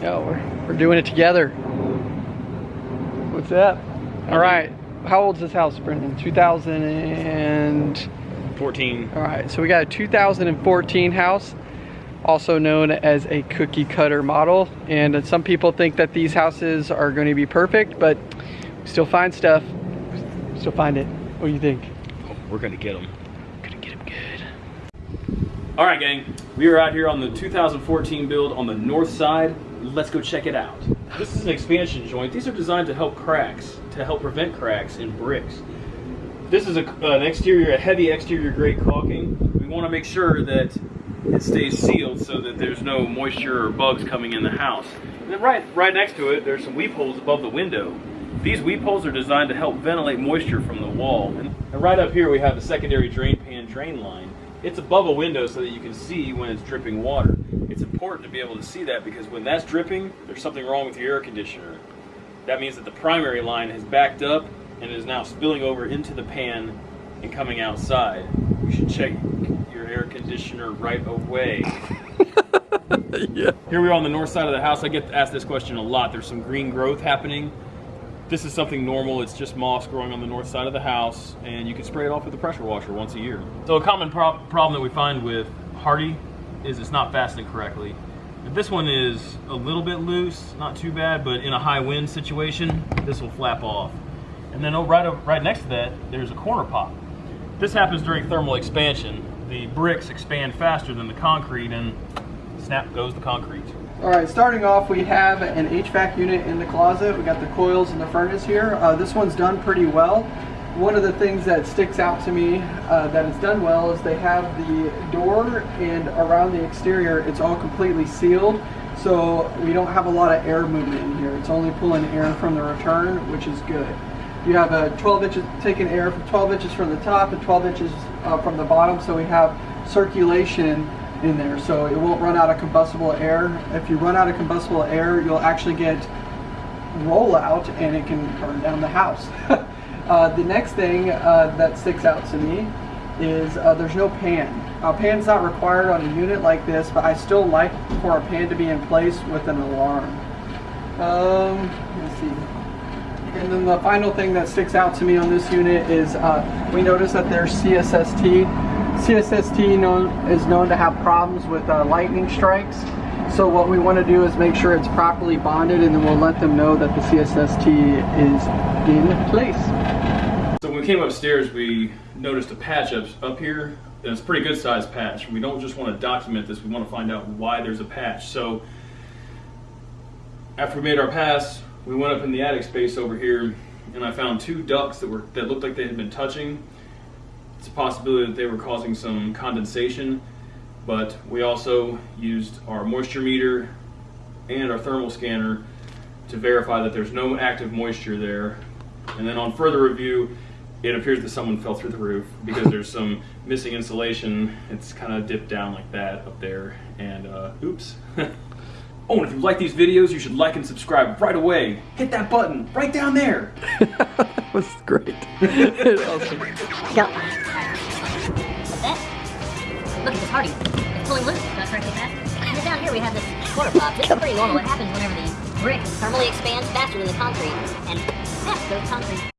No, we're, we're doing it together. What's that? All right. How old's this house, Brendan? 2014. All right, so we got a 2014 house, also known as a cookie cutter model. And some people think that these houses are going to be perfect, but we still find stuff. We still find it. What do you think? Oh, we're gonna get them. Gonna get them good. All right, gang. We are out here on the 2014 build on the north side. Let's go check it out. This is an expansion joint. These are designed to help cracks, to help prevent cracks in bricks. This is a, an exterior, a heavy exterior grade caulking. We want to make sure that it stays sealed so that there's no moisture or bugs coming in the house. And then right, right next to it, there's some weep holes above the window. These weep holes are designed to help ventilate moisture from the wall. And, and right up here we have a secondary drain pan drain line. It's above a window so that you can see when it's dripping water. It's important to be able to see that because when that's dripping, there's something wrong with your air conditioner. That means that the primary line has backed up and is now spilling over into the pan and coming outside. You should check your air conditioner right away. yeah. Here we are on the north side of the house. I get asked this question a lot. There's some green growth happening. This is something normal. It's just moss growing on the north side of the house, and you can spray it off with a pressure washer once a year. So a common pro problem that we find with Hardie is it's not fastening correctly. This one is a little bit loose, not too bad, but in a high wind situation, this will flap off. And then right, right next to that, there's a corner pop. This happens during thermal expansion. The bricks expand faster than the concrete and snap goes the concrete. All right, starting off, we have an HVAC unit in the closet. We got the coils and the furnace here. Uh, this one's done pretty well. One of the things that sticks out to me uh, it's done well is they have the door and around the exterior, it's all completely sealed. So we don't have a lot of air movement in here. It's only pulling air from the return, which is good. You have a 12 inches, taking air from 12 inches from the top and 12 inches uh, from the bottom. So we have circulation in there. So it won't run out of combustible air. If you run out of combustible air, you'll actually get rollout and it can burn down the house. uh, the next thing uh, that sticks out to me is uh, there's no pan. A pan's not required on a unit like this, but I still like for a pan to be in place with an alarm. Um, let's see. And then the final thing that sticks out to me on this unit is uh, we notice that there's CSST. CSST known, is known to have problems with uh, lightning strikes. So what we want to do is make sure it's properly bonded and then we'll let them know that the CSST is in place. So when we came upstairs, we noticed a patch up, up here. And it's a pretty good sized patch. We don't just want to document this, we want to find out why there's a patch. So after we made our pass, we went up in the attic space over here and I found two ducts that were that looked like they had been touching. It's a possibility that they were causing some condensation, but we also used our moisture meter and our thermal scanner to verify that there's no active moisture there. And then on further review, it appears that someone fell through the roof because there's some missing insulation. It's kind of dipped down like that up there. And uh, oops. Oh, and if you like these videos, you should like and subscribe right away. Hit that button right down there. that was great. awesome. Go. Look at this Hardie. It's pulling loose. Can I try to get? And then down here we have this quarter pop. This is pretty normal. It happens whenever the brick thermally expands faster than the concrete, and snap goes concrete.